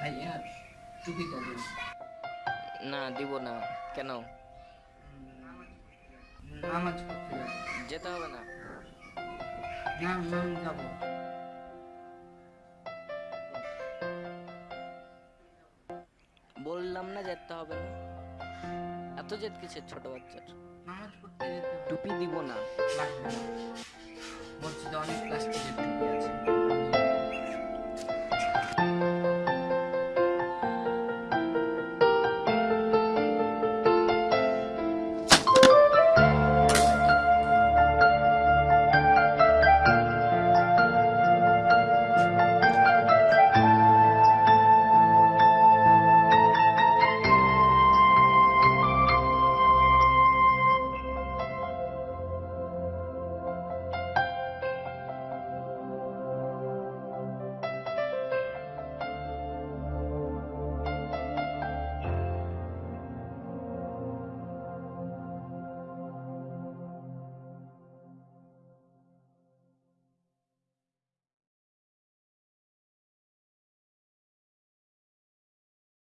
ভাইয়া টুপিটা দিন। না দিব না। কেন? নামাজ পড়তে যেতে হবে না। না আমি যাব। বললাম না যেতে হবে না। এত জেদ কিসের ছোট বাচ্চার? নামাজ পড়তে টুপি দিব না। লাগবে না।